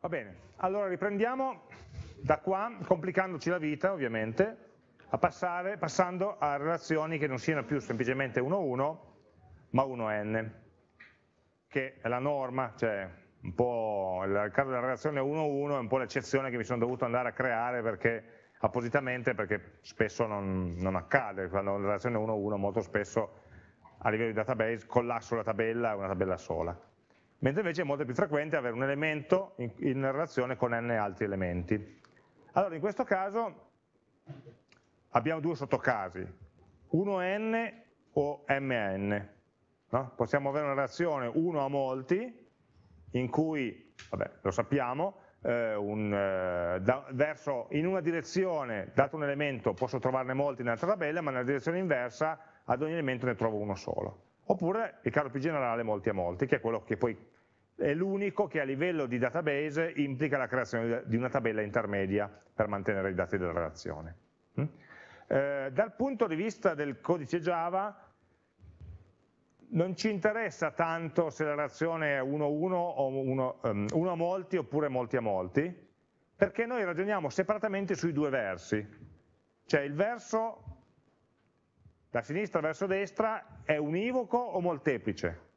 Va bene, allora riprendiamo da qua, complicandoci la vita ovviamente, passare, passando a relazioni che non siano più semplicemente 1-1, ma 1n, che è la norma, cioè un po' il caso della relazione 1-1 è un po' l'eccezione che mi sono dovuto andare a creare perché appositamente perché spesso non, non accade, quando la relazione 1-1 molto spesso a livello di database collasso la tabella è una tabella sola, mentre invece è molto più frequente avere un elemento in, in relazione con n altri elementi. Allora in questo caso abbiamo due sottocasi, 1n o mn. No? Possiamo avere una relazione 1 a molti, in cui, vabbè, lo sappiamo, eh, un, eh, da, verso, in una direzione, dato un elemento, posso trovarne molti nell'altra tabella, ma nella direzione inversa ad ogni elemento ne trovo uno solo. Oppure il caso più generale molti a molti, che è quello che poi è l'unico che a livello di database implica la creazione di una tabella intermedia per mantenere i dati della relazione. Mm? Eh, dal punto di vista del codice Java non ci interessa tanto se la relazione è 1 a 1 o 1 um, a molti oppure molti a molti, perché noi ragioniamo separatamente sui due versi, cioè il verso da sinistra verso destra è univoco o molteplice,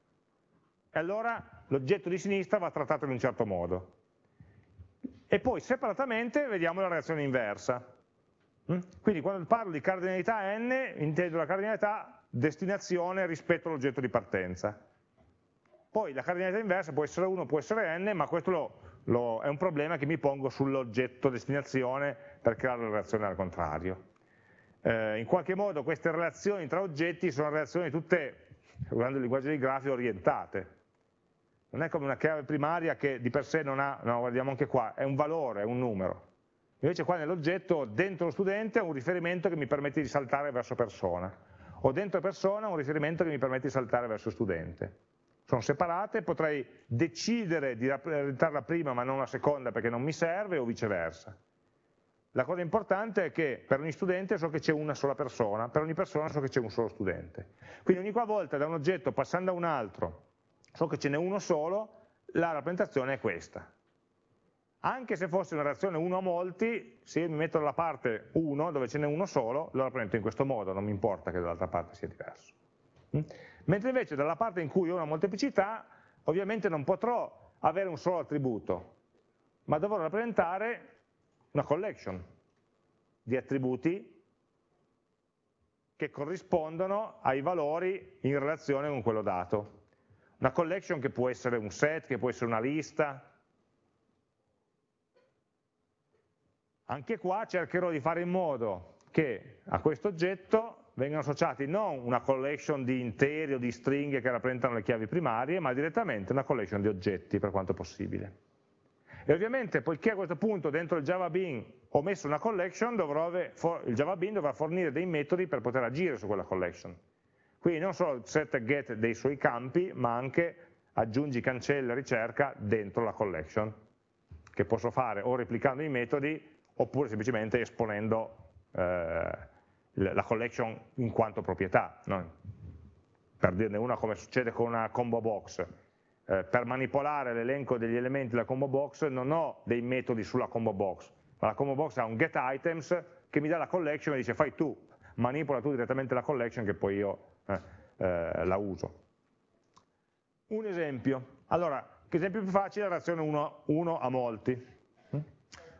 e allora l'oggetto di sinistra va trattato in un certo modo. E poi separatamente vediamo la reazione inversa. Mm? Quindi quando parlo di cardinalità n, intendo la cardinalità destinazione rispetto all'oggetto di partenza. Poi la cardinalità inversa può essere 1, può essere n, ma questo lo, lo, è un problema che mi pongo sull'oggetto destinazione per creare la relazione al contrario. Eh, in qualche modo queste relazioni tra oggetti sono relazioni tutte, usando il linguaggio dei grafi, orientate non è come una chiave primaria che di per sé non ha, no, guardiamo anche qua, è un valore, è un numero. Invece qua nell'oggetto, dentro lo studente, ho un riferimento che mi permette di saltare verso persona, o dentro persona un riferimento che mi permette di saltare verso studente. Sono separate, potrei decidere di rappresentare la prima ma non la seconda perché non mi serve, o viceversa. La cosa importante è che per ogni studente so che c'è una sola persona, per ogni persona so che c'è un solo studente. Quindi ogni volta da un oggetto passando a un altro, so che ce n'è uno solo, la rappresentazione è questa. Anche se fosse una reazione 1 a molti, se io mi metto dalla parte 1, dove ce n'è uno solo, lo rappresento in questo modo, non mi importa che dall'altra parte sia diverso. Mm? Mentre invece dalla parte in cui ho una molteplicità, ovviamente non potrò avere un solo attributo, ma dovrò rappresentare una collection di attributi che corrispondono ai valori in relazione con quello dato. Una collection che può essere un set, che può essere una lista. Anche qua cercherò di fare in modo che a questo oggetto vengano associati non una collection di interi o di stringhe che rappresentano le chiavi primarie, ma direttamente una collection di oggetti per quanto possibile. E ovviamente, poiché a questo punto dentro il Java Bean ho messo una collection, il Java Bean dovrà fornire dei metodi per poter agire su quella collection. Quindi non solo set e get dei suoi campi, ma anche aggiungi, cancella, ricerca dentro la collection, che posso fare o replicando i metodi oppure semplicemente esponendo eh, la collection in quanto proprietà. No? Per dirne una come succede con una combo box. Eh, per manipolare l'elenco degli elementi della combo box non ho dei metodi sulla combo box, ma la combo box ha un get items che mi dà la collection e dice fai tu, manipola tu direttamente la collection che poi io eh, eh, la uso. Un esempio, allora, che esempio più facile è la reazione 1 a molti.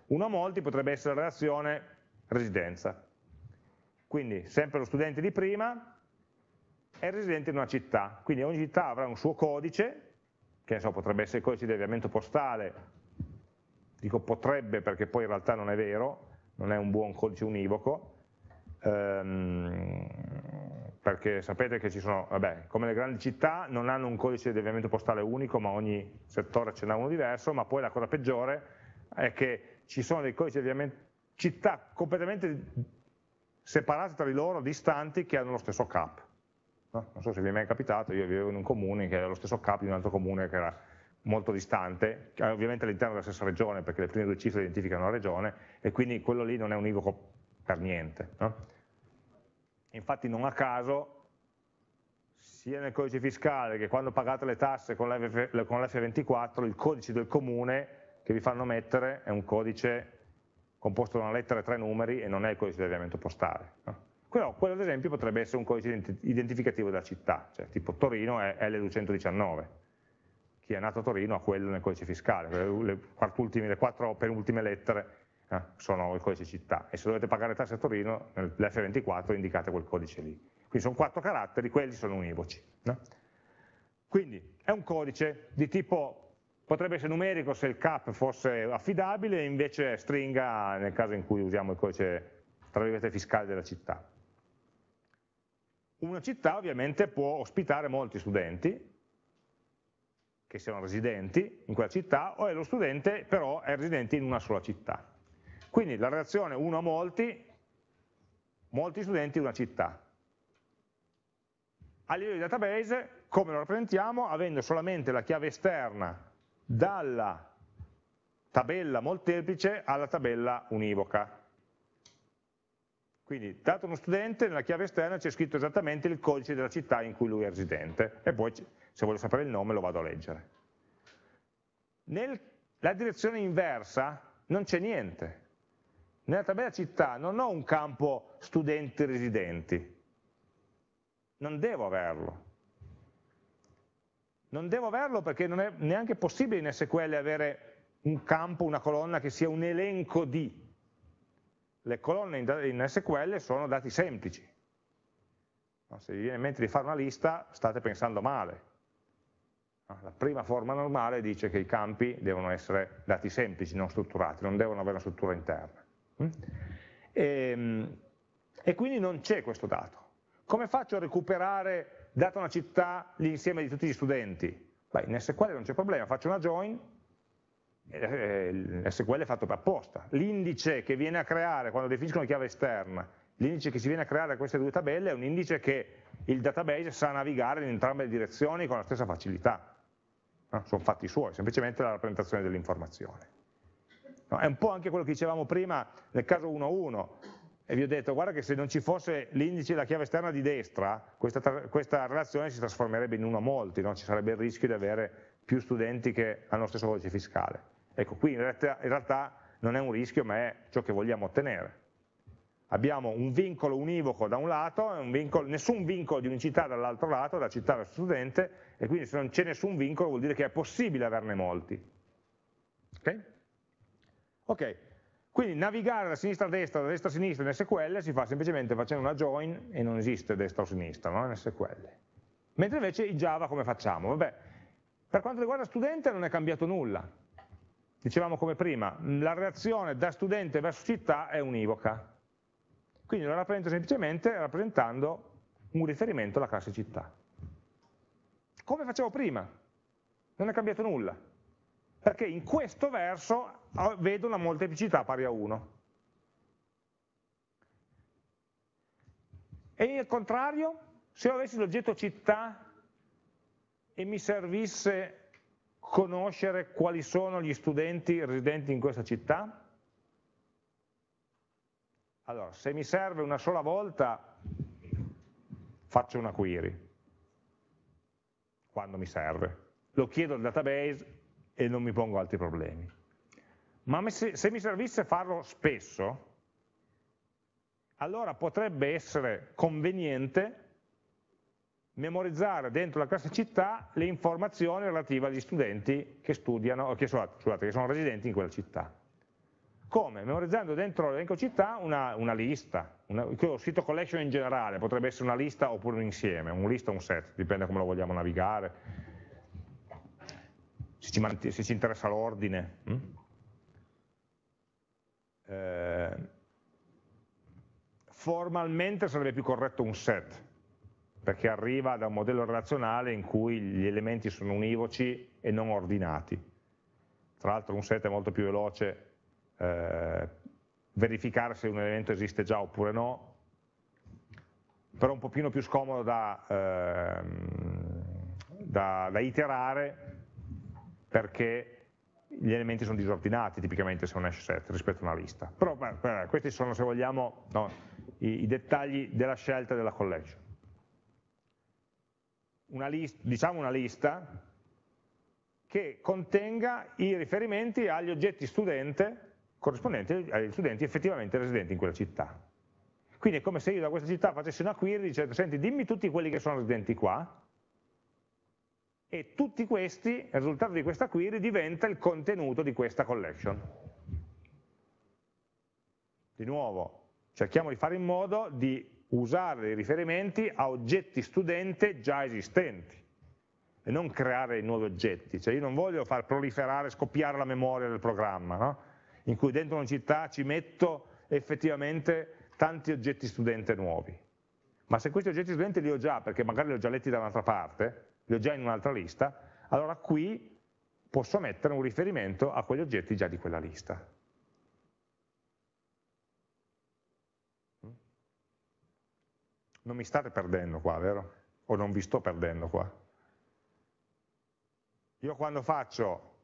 1 a molti potrebbe essere la reazione residenza. Quindi sempre lo studente di prima è residente in una città, quindi ogni città avrà un suo codice, che so, potrebbe essere il codice di avviamento postale, dico potrebbe perché poi in realtà non è vero, non è un buon codice univoco, ehm, perché sapete che ci sono, vabbè, come le grandi città non hanno un codice di avviamento postale unico, ma ogni settore ce n'ha uno diverso, ma poi la cosa peggiore è che ci sono dei codici di avviamento, città completamente separate tra di loro, distanti, che hanno lo stesso cap. No? Non so se vi è mai capitato, io vivevo in un comune che aveva lo stesso cap di un altro comune che era molto distante, ovviamente all'interno della stessa regione, perché le prime due cifre identificano la regione, e quindi quello lì non è univoco per niente. No? Infatti non a caso sia nel codice fiscale che quando pagate le tasse con l'F24 il codice del comune che vi fanno mettere è un codice composto da una lettera e tre numeri e non è il codice di avviamento postale. No? Quello, quello, ad esempio potrebbe essere un codice identificativo della città, cioè tipo Torino è L219, chi è nato a Torino ha quello nel codice fiscale, le, le, le quattro penultime lettere eh, sono il codice città e se dovete pagare tasse a Torino nell'F24 indicate quel codice lì. Quindi sono quattro caratteri, quelli sono univoci. No? Quindi è un codice di tipo, potrebbe essere numerico se il cap fosse affidabile, invece stringa nel caso in cui usiamo il codice tra virgolette fiscale della città. Una città ovviamente può ospitare molti studenti, che siano residenti in quella città, o è lo studente però è residente in una sola città. Quindi la relazione uno a molti, molti studenti in una città. A livello di database, come lo rappresentiamo? Avendo solamente la chiave esterna dalla tabella molteplice alla tabella univoca. Quindi, dato uno studente, nella chiave esterna c'è scritto esattamente il codice della città in cui lui è residente e poi, se voglio sapere il nome, lo vado a leggere. Nella direzione inversa non c'è niente. Nella tabella città non ho un campo studenti residenti, non devo averlo. Non devo averlo perché non è neanche possibile in SQL avere un campo, una colonna che sia un elenco di le colonne in SQL sono dati semplici. Se vi viene in mente di fare una lista, state pensando male. La prima forma normale dice che i campi devono essere dati semplici, non strutturati, non devono avere una struttura interna. Mm? E, ehm, e quindi non c'è questo dato. Come faccio a recuperare, data una città, l'insieme di tutti gli studenti? Beh, in SQL non c'è problema, faccio una join, eh, SQL è fatto per apposta. L'indice che viene a creare quando definisco una chiave esterna, l'indice che si viene a creare da queste due tabelle è un indice che il database sa navigare in entrambe le direzioni con la stessa facilità. No? Sono fatti suoi, semplicemente la rappresentazione dell'informazione. No? È un po' anche quello che dicevamo prima nel caso 1.1, e vi ho detto guarda che se non ci fosse l'indice della chiave esterna di destra, questa, questa relazione si trasformerebbe in uno a molti, no? ci sarebbe il rischio di avere più studenti che hanno lo stesso codice fiscale. Ecco, qui in realtà, in realtà non è un rischio, ma è ciò che vogliamo ottenere. Abbiamo un vincolo univoco da un lato, vincolo, nessun vincolo di unicità dall'altro lato, da città verso studente, e quindi se non c'è nessun vincolo vuol dire che è possibile averne molti. Ok? Ok, quindi navigare da sinistra a destra, da destra a sinistra in SQL si fa semplicemente facendo una join e non esiste destra o sinistra no? in SQL. Mentre invece in Java come facciamo? Vabbè, per quanto riguarda studente non è cambiato nulla, dicevamo come prima, la reazione da studente verso città è univoca. Quindi lo rappresento semplicemente rappresentando un riferimento alla classe città. Come facevo prima? Non è cambiato nulla. Perché in questo verso vedo una molteplicità pari a 1. E al contrario, se io avessi l'oggetto città e mi servisse conoscere quali sono gli studenti residenti in questa città? Allora, se mi serve una sola volta, faccio una query, quando mi serve. Lo chiedo al database e non mi pongo altri problemi. Ma se mi servisse farlo spesso, allora potrebbe essere conveniente memorizzare dentro la classe città le informazioni relative agli studenti che studiano, che, scusate, che sono residenti in quella città. Come? Memorizzando dentro l'elenco città una, una lista, una, il sito collection in generale, potrebbe essere una lista oppure un insieme, un lista o un set, dipende come lo vogliamo navigare, se ci, se ci interessa l'ordine. Hm? Eh, formalmente sarebbe più corretto un set, perché arriva da un modello relazionale in cui gli elementi sono univoci e non ordinati. Tra l'altro un set è molto più veloce eh, verificare se un elemento esiste già oppure no, però un pochino più scomodo da, eh, da, da iterare perché gli elementi sono disordinati tipicamente se un hash set rispetto a una lista. Però beh, questi sono, se vogliamo, no, i, i dettagli della scelta della collection una lista, diciamo una lista che contenga i riferimenti agli oggetti studente corrispondenti agli studenti effettivamente residenti in quella città. Quindi è come se io da questa città facessi una query dicendo, senti, dimmi tutti quelli che sono residenti qua, e tutti questi, il risultato di questa query diventa il contenuto di questa collection. Di nuovo, cerchiamo di fare in modo di usare dei riferimenti a oggetti studente già esistenti e non creare nuovi oggetti, cioè io non voglio far proliferare, scoppiare la memoria del programma, no? in cui dentro una città ci metto effettivamente tanti oggetti studente nuovi. Ma se questi oggetti studente li ho già, perché magari li ho già letti da un'altra parte, li ho già in un'altra lista, allora qui posso mettere un riferimento a quegli oggetti già di quella lista. Non mi state perdendo qua, vero? O non vi sto perdendo qua? Io quando faccio,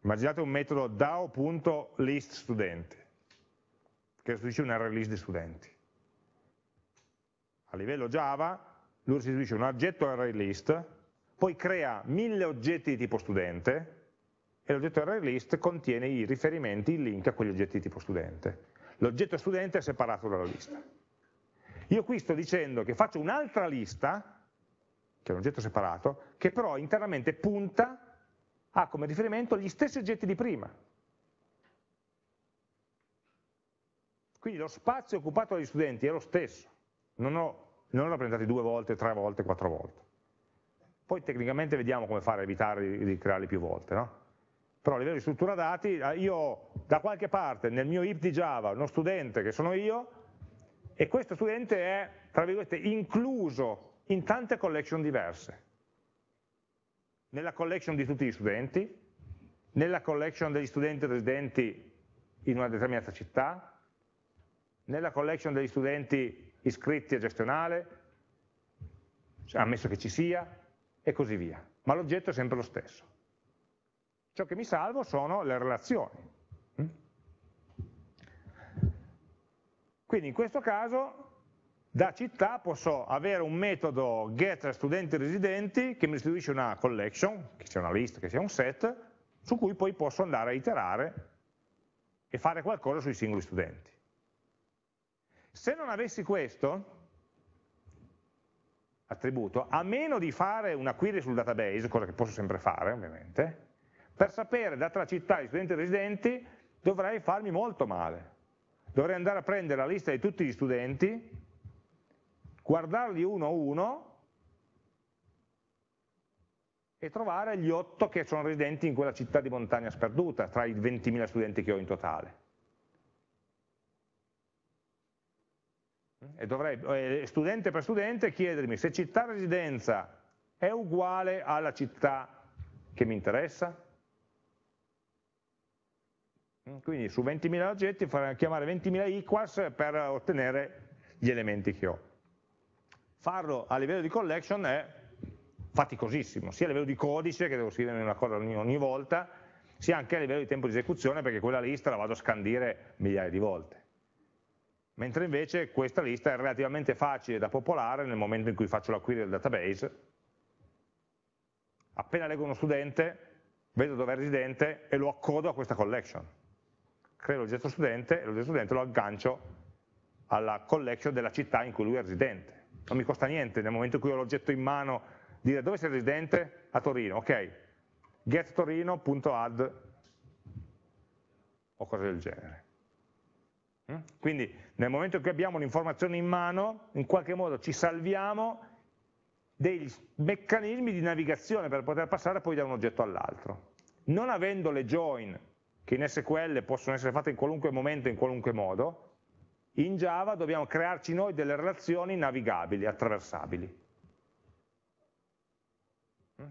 immaginate un metodo DAO.listStudenti, che restituisce un array list di studenti. A livello Java, lui restituisce un oggetto array list, poi crea mille oggetti di tipo studente, e l'oggetto array list contiene i riferimenti, i link a quegli oggetti di tipo studente. L'oggetto studente è separato dalla lista. Io qui sto dicendo che faccio un'altra lista, che è un oggetto separato, che però internamente punta a come riferimento gli stessi oggetti di prima. Quindi lo spazio occupato dagli studenti è lo stesso, non ho, non ho rappresentati due volte, tre volte, quattro volte. Poi tecnicamente vediamo come fare a evitare di, crearli più volte, no? Però a livello di struttura dati, eh, io da qualche parte nel mio IP di Java uno studente che sono io, e questo studente è, tra virgolette, incluso in tante collection diverse. Nella collection di tutti gli studenti, nella collection degli studenti residenti in una determinata città, nella collection degli studenti iscritti a gestionale, cioè, ammesso che ci sia, e così via. Ma l'oggetto è sempre lo stesso. Ciò che mi salvo sono le relazioni. Quindi in questo caso da città posso avere un metodo get studenti residenti che mi restituisce una collection, che sia una lista, che sia un set, su cui poi posso andare a iterare e fare qualcosa sui singoli studenti. Se non avessi questo attributo, a meno di fare una query sul database, cosa che posso sempre fare ovviamente, per sapere, data la città di studenti residenti, dovrei farmi molto male. Dovrei andare a prendere la lista di tutti gli studenti, guardarli uno a uno e trovare gli otto che sono residenti in quella città di montagna sperduta, tra i 20.000 studenti che ho in totale. e dovrei, eh, studente per studente, chiedermi se città residenza è uguale alla città che mi interessa. Mm, quindi su 20.000 oggetti farei chiamare 20.000 equals per ottenere gli elementi che ho. Farlo a livello di collection è faticosissimo, sia a livello di codice, che devo scrivere una cosa ogni, ogni volta, sia anche a livello di tempo di esecuzione, perché quella lista la vado a scandire migliaia di volte mentre invece questa lista è relativamente facile da popolare nel momento in cui faccio la query del database. Appena leggo uno studente, vedo dove è residente e lo accodo a questa collection. Creo l'oggetto studente e l'oggetto studente lo aggancio alla collection della città in cui lui è residente. Non mi costa niente nel momento in cui ho l'oggetto in mano dire dove sei residente? A Torino, ok, gettorino.add o cose del genere. Mm? Quindi nel momento in cui abbiamo un'informazione in mano, in qualche modo ci salviamo dei meccanismi di navigazione per poter passare poi da un oggetto all'altro. Non avendo le join, che in SQL possono essere fatte in qualunque momento, in qualunque modo, in Java dobbiamo crearci noi delle relazioni navigabili, attraversabili.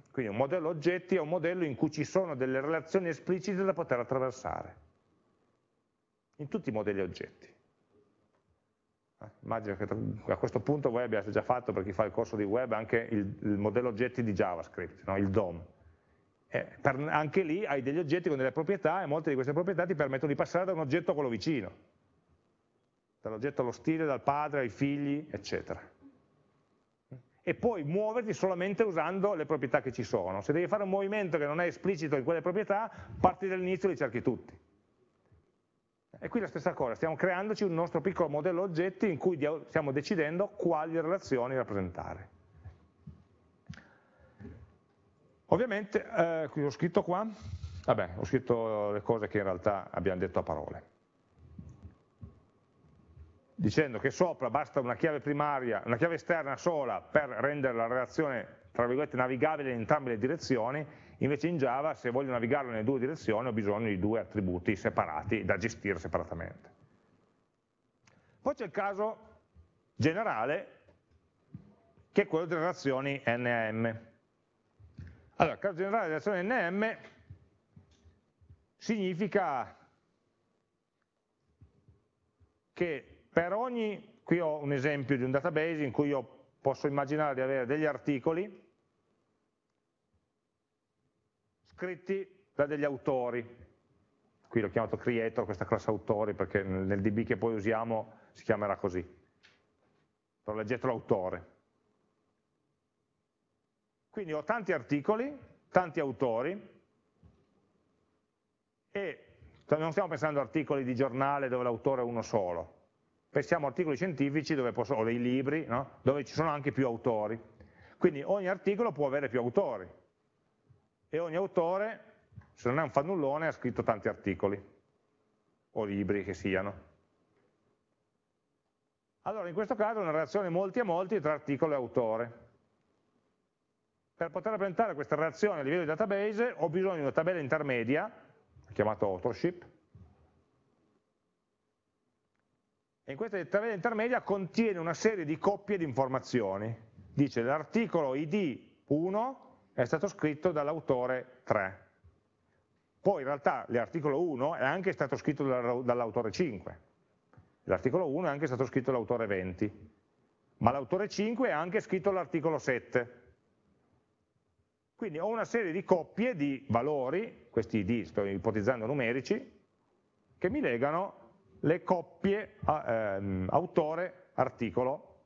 Quindi un modello oggetti è un modello in cui ci sono delle relazioni esplicite da poter attraversare in tutti i modelli oggetti. Eh, immagino che a questo punto voi abbiate già fatto, per chi fa il corso di web, anche il, il modello oggetti di JavaScript, no? il DOM. Eh, per, anche lì hai degli oggetti con delle proprietà e molte di queste proprietà ti permettono di passare da un oggetto a quello vicino, dall'oggetto allo stile, dal padre ai figli, eccetera. e poi muoverti solamente usando le proprietà che ci sono. Se devi fare un movimento che non è esplicito in quelle proprietà, parti dall'inizio e li cerchi tutti. E qui la stessa cosa, stiamo creandoci un nostro piccolo modello oggetti in cui stiamo decidendo quali relazioni rappresentare. Ovviamente, eh, ho scritto qua, vabbè, ho scritto le cose che in realtà abbiamo detto a parole dicendo che sopra basta una chiave primaria, una chiave esterna sola per rendere la relazione tra virgolette navigabile in entrambe le direzioni, invece in Java se voglio navigarlo nelle due direzioni ho bisogno di due attributi separati da gestire separatamente. Poi c'è il caso generale che è quello delle relazioni NM. Allora, caso generale delle relazioni NM significa che per ogni, qui ho un esempio di un database in cui io posso immaginare di avere degli articoli scritti da degli autori, qui l'ho chiamato creator, questa classe autori, perché nel DB che poi usiamo si chiamerà così, però leggetelo autore. Quindi ho tanti articoli, tanti autori, e non stiamo pensando a articoli di giornale dove l'autore è uno solo, pensiamo a articoli scientifici posso, o dei libri no? dove ci sono anche più autori. Quindi ogni articolo può avere più autori e ogni autore, se non è un fannullone, ha scritto tanti articoli o libri che siano. Allora in questo caso è una relazione molti a molti tra articolo e autore. Per poter rappresentare questa relazione a livello di database ho bisogno di una tabella intermedia, chiamata authorship, e in questa tabella intermedia contiene una serie di coppie di informazioni. Dice l'articolo id 1 è stato scritto dall'autore 3. Poi in realtà l'articolo 1 è anche stato scritto dall'autore 5. L'articolo 1 è anche stato scritto dall'autore 20. Ma l'autore 5 ha anche scritto l'articolo 7. Quindi ho una serie di coppie di valori, questi id sto ipotizzando numerici, che mi legano le coppie ehm, autore-articolo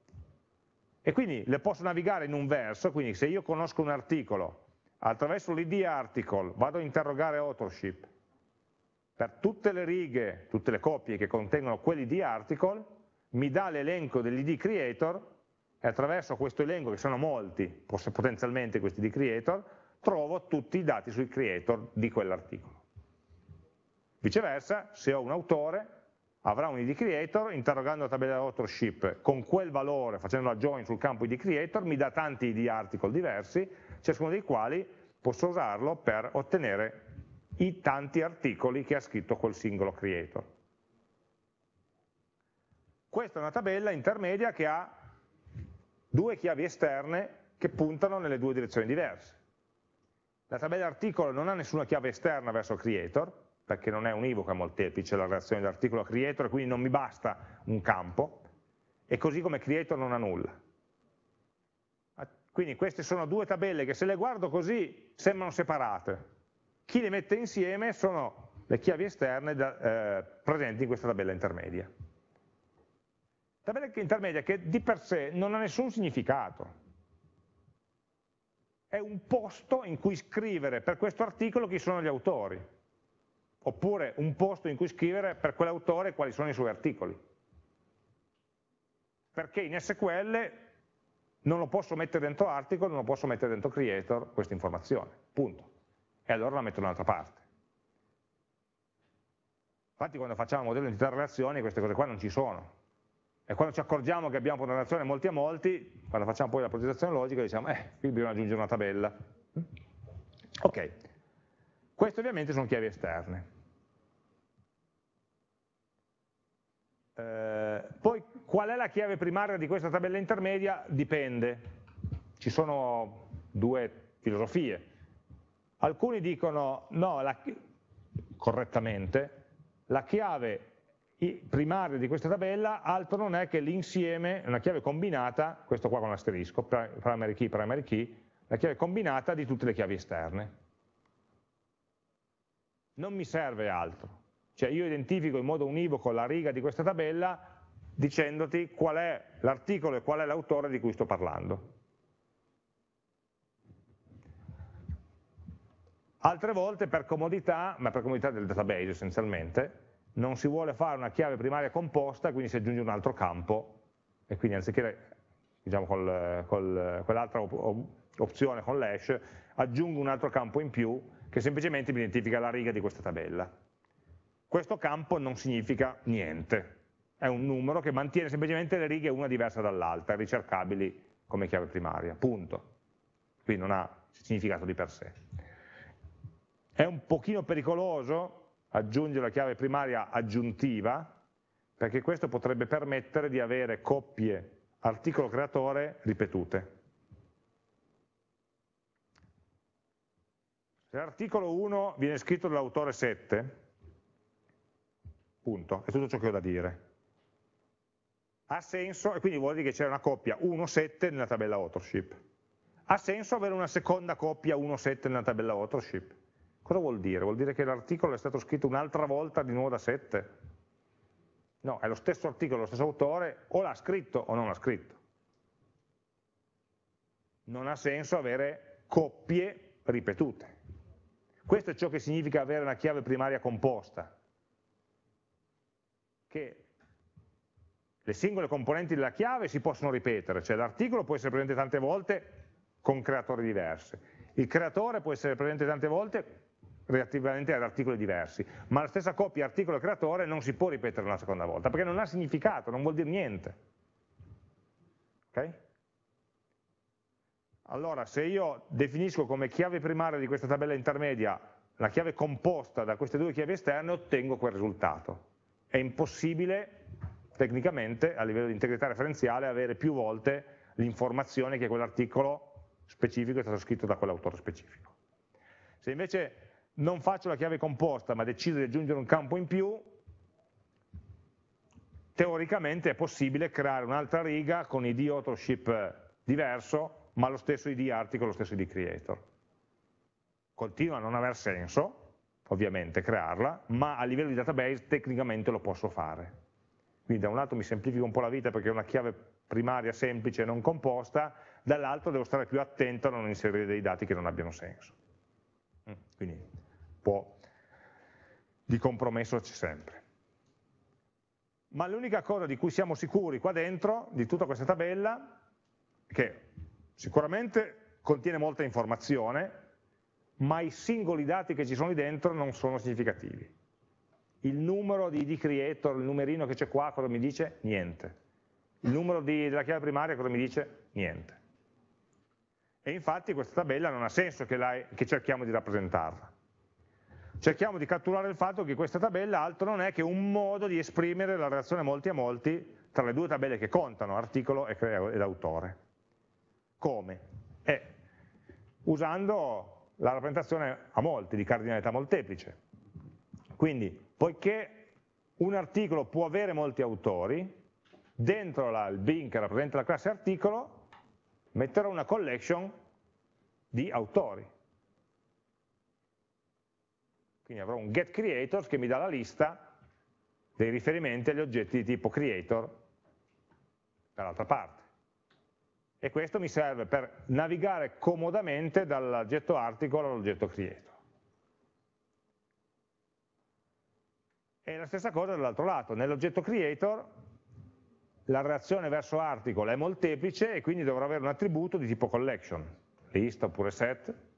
e quindi le posso navigare in un verso, quindi se io conosco un articolo, attraverso l'id article vado a interrogare authorship, per tutte le righe, tutte le coppie che contengono quell'id article, mi dà l'elenco dell'id creator e attraverso questo elenco, che sono molti, potenzialmente questi di creator, trovo tutti i dati sui creator di quell'articolo. Viceversa, se ho un autore, avrà un id creator, interrogando la tabella authorship con quel valore, facendo la join sul campo id creator, mi dà tanti id article diversi, ciascuno dei quali posso usarlo per ottenere i tanti articoli che ha scritto quel singolo creator. Questa è una tabella intermedia che ha due chiavi esterne che puntano nelle due direzioni diverse. La tabella articolo non ha nessuna chiave esterna verso creator, perché non è univoca molteplice la relazione dell'articolo creator, quindi non mi basta un campo, e così come creator non ha nulla. Quindi queste sono due tabelle che se le guardo così sembrano separate. Chi le mette insieme sono le chiavi esterne da, eh, presenti in questa tabella intermedia. Tabella intermedia che di per sé non ha nessun significato. È un posto in cui scrivere per questo articolo chi sono gli autori oppure un posto in cui scrivere per quell'autore quali sono i suoi articoli. Perché in SQL non lo posso mettere dentro article, non lo posso mettere dentro creator questa informazione, punto. E allora la metto da un'altra parte. Infatti quando facciamo modello di entità queste cose qua non ci sono. E quando ci accorgiamo che abbiamo una relazione molti a molti, quando facciamo poi la progettazione logica diciamo, eh, qui bisogna aggiungere una tabella. Ok, queste ovviamente sono chiavi esterne. Eh, poi qual è la chiave primaria di questa tabella intermedia? Dipende. Ci sono due filosofie. Alcuni dicono no, la, correttamente, la chiave primaria di questa tabella altro non è che l'insieme, una chiave combinata, questo qua con l'asterisco, primary key, primary key, la chiave combinata di tutte le chiavi esterne. Non mi serve altro. Cioè io identifico in modo univoco la riga di questa tabella dicendoti qual è l'articolo e qual è l'autore di cui sto parlando. Altre volte per comodità, ma per comodità del database essenzialmente, non si vuole fare una chiave primaria composta, quindi si aggiunge un altro campo, e quindi anziché diciamo, col, col, quell'altra opzione con l'hash, aggiungo un altro campo in più che semplicemente mi identifica la riga di questa tabella. Questo campo non significa niente, è un numero che mantiene semplicemente le righe una diversa dall'altra, ricercabili come chiave primaria, punto. Quindi non ha significato di per sé. È un pochino pericoloso aggiungere la chiave primaria aggiuntiva, perché questo potrebbe permettere di avere coppie articolo creatore ripetute. Se l'articolo 1 viene scritto dall'autore 7, punto, è tutto ciò che ho da dire. Ha senso, e quindi vuol dire che c'è una coppia 1-7 nella tabella authorship. Ha senso avere una seconda coppia 1-7 nella tabella authorship? Cosa vuol dire? Vuol dire che l'articolo è stato scritto un'altra volta di nuovo da 7? No, è lo stesso articolo, lo stesso autore, o l'ha scritto o non l'ha scritto. Non ha senso avere coppie ripetute. Questo è ciò che significa avere una chiave primaria composta, che le singole componenti della chiave si possono ripetere, cioè l'articolo può essere presente tante volte con creatori diversi, il creatore può essere presente tante volte relativamente ad articoli diversi, ma la stessa coppia articolo-creatore non si può ripetere una seconda volta, perché non ha significato, non vuol dire niente. Okay? Allora, se io definisco come chiave primaria di questa tabella intermedia la chiave composta da queste due chiavi esterne, ottengo quel risultato. È impossibile, tecnicamente, a livello di integrità referenziale, avere più volte l'informazione che quell'articolo specifico è stato scritto da quell'autore specifico. Se invece non faccio la chiave composta ma decido di aggiungere un campo in più, teoricamente è possibile creare un'altra riga con id authorship diverso, ma lo stesso id article, lo stesso id creator. Continua a non aver senso, ovviamente, crearla, ma a livello di database tecnicamente lo posso fare. Quindi da un lato mi semplifica un po' la vita perché è una chiave primaria semplice e non composta, dall'altro devo stare più attento a non inserire dei dati che non abbiano senso. Mm, quindi po' di compromesso c'è sempre. Ma l'unica cosa di cui siamo sicuri qua dentro, di tutta questa tabella, è che sicuramente contiene molta informazione, ma i singoli dati che ci sono lì dentro non sono significativi. Il numero di ID creator, il numerino che c'è qua, cosa mi dice? Niente. Il numero di, della chiave primaria cosa mi dice? Niente. E infatti questa tabella non ha senso che, la, che cerchiamo di rappresentarla cerchiamo di catturare il fatto che questa tabella altro non è che un modo di esprimere la relazione molti a molti tra le due tabelle che contano, articolo ed autore. Come? Eh, usando la rappresentazione a molti, di cardinalità molteplice. Quindi, poiché un articolo può avere molti autori, dentro la, il bin che rappresenta la classe articolo, metterò una collection di autori quindi avrò un get creators che mi dà la lista dei riferimenti agli oggetti di tipo creator dall'altra parte. E questo mi serve per navigare comodamente dall'oggetto article all'oggetto creator. E la stessa cosa dall'altro lato, nell'oggetto creator la reazione verso article è molteplice e quindi dovrò avere un attributo di tipo collection, list oppure set,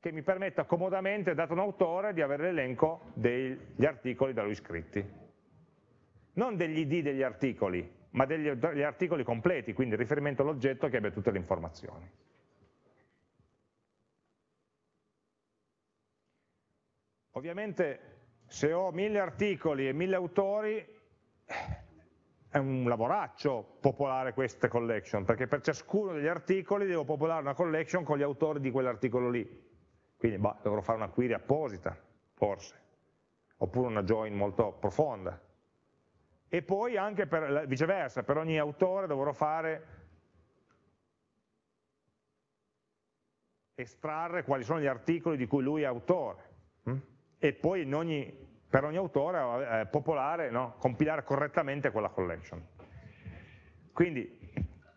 che mi permetta comodamente, dato un autore, di avere l'elenco degli articoli da lui scritti. Non degli id degli articoli, ma degli, degli articoli completi, quindi riferimento all'oggetto che abbia tutte le informazioni. Ovviamente se ho mille articoli e mille autori è un lavoraccio popolare queste collection, perché per ciascuno degli articoli devo popolare una collection con gli autori di quell'articolo lì. Quindi bah, dovrò fare una query apposita, forse, oppure una join molto profonda. E poi anche per, viceversa, per ogni autore dovrò fare estrarre quali sono gli articoli di cui lui è autore hm? e poi ogni, per ogni autore eh, popolare, no? compilare correttamente quella collection. Quindi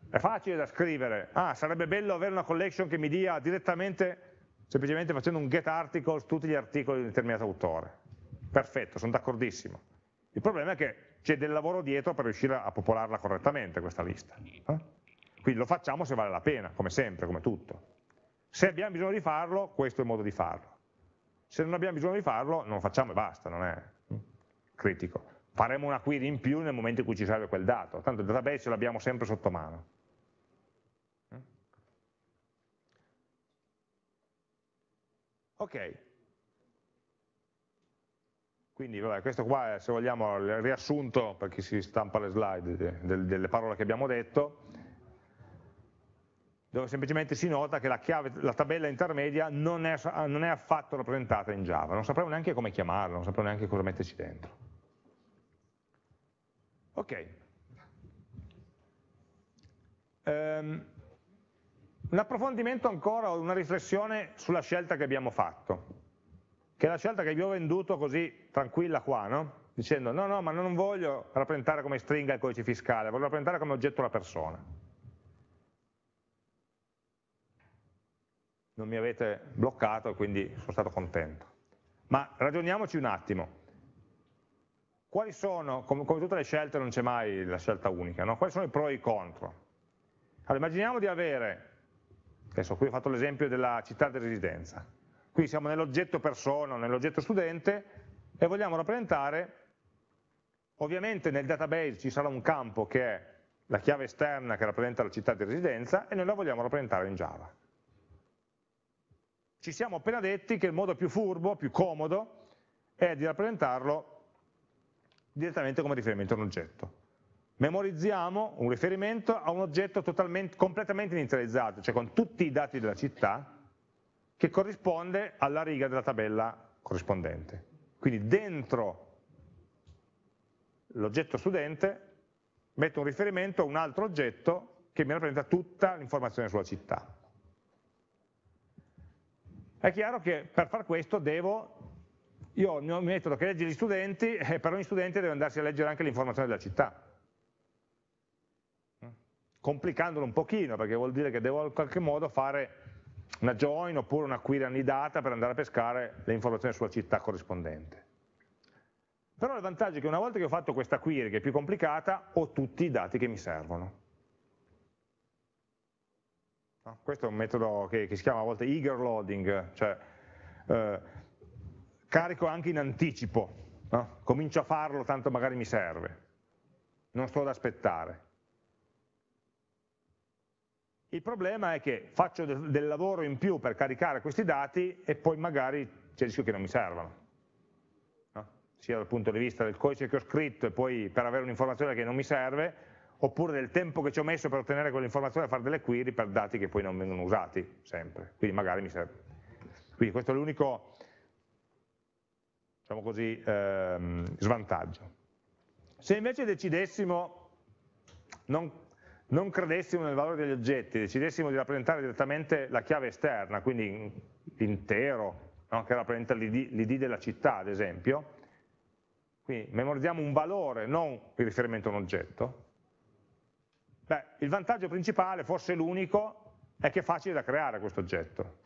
è facile da scrivere, ah sarebbe bello avere una collection che mi dia direttamente semplicemente facendo un get articles tutti gli articoli di un determinato autore. Perfetto, sono d'accordissimo. Il problema è che c'è del lavoro dietro per riuscire a popolarla correttamente questa lista. Eh? Quindi lo facciamo se vale la pena, come sempre, come tutto. Se abbiamo bisogno di farlo, questo è il modo di farlo. Se non abbiamo bisogno di farlo, non lo facciamo e basta, non è hm, critico. Faremo una query in più nel momento in cui ci serve quel dato, tanto il database ce l'abbiamo sempre sotto mano. Ok, quindi vabbè, questo qua è, se vogliamo, il riassunto per chi si stampa le slide delle parole che abbiamo detto dove semplicemente si nota che la, chiave, la tabella intermedia non è, non è, affatto rappresentata in Java, non sapremo neanche come chiamarla, non sapremo neanche cosa metterci dentro. Ok. Um, un approfondimento ancora, una riflessione sulla scelta che abbiamo fatto, che è la scelta che vi ho venduto così tranquilla qua, no? dicendo no, no, ma non voglio rappresentare come stringa il codice fiscale, voglio rappresentare come oggetto la persona. non mi avete bloccato quindi sono stato contento. Ma ragioniamoci un attimo. Quali sono, come, come tutte le scelte non c'è mai la scelta unica, no? quali sono i pro e i contro? Allora, immaginiamo di avere, adesso qui ho fatto l'esempio della città di residenza, qui siamo nell'oggetto persona, nell'oggetto studente e vogliamo rappresentare, ovviamente nel database ci sarà un campo che è la chiave esterna che rappresenta la città di residenza e noi la vogliamo rappresentare in Java ci siamo appena detti che il modo più furbo, più comodo, è di rappresentarlo direttamente come riferimento a un oggetto. Memorizziamo un riferimento a un oggetto completamente inizializzato, cioè con tutti i dati della città, che corrisponde alla riga della tabella corrispondente. Quindi dentro l'oggetto studente metto un riferimento a un altro oggetto che mi rappresenta tutta l'informazione sulla città. È chiaro che per far questo devo, io ho un metodo che legge gli studenti e per ogni studente deve andarsi a leggere anche l'informazione della città. Complicandolo un pochino, perché vuol dire che devo in qualche modo fare una join oppure una query annidata per andare a pescare le informazioni sulla città corrispondente. Però il vantaggio è che una volta che ho fatto questa query, che è più complicata, ho tutti i dati che mi servono. No? Questo è un metodo che, che, si chiama a volte eager loading, cioè eh, carico anche in anticipo, no? comincio a farlo tanto magari mi serve, non sto ad aspettare. Il problema è che faccio del, lavoro in più per caricare questi dati e poi magari c'è il rischio che non mi servano, no? sia dal punto di vista del codice che ho scritto e poi per avere un'informazione che non mi serve, oppure del tempo che ci ho messo per ottenere quell'informazione e fare delle query per dati che poi non vengono usati sempre, quindi magari mi serve. Quindi questo è l'unico, diciamo così, ehm, svantaggio. Se invece decidessimo, non, non, credessimo nel valore degli oggetti, decidessimo di rappresentare direttamente la chiave esterna, quindi l'intero, no, che rappresenta l'id della città ad esempio, quindi memorizziamo un valore, non il riferimento a un oggetto, Beh, il vantaggio principale, forse l'unico, è che è facile da creare questo oggetto,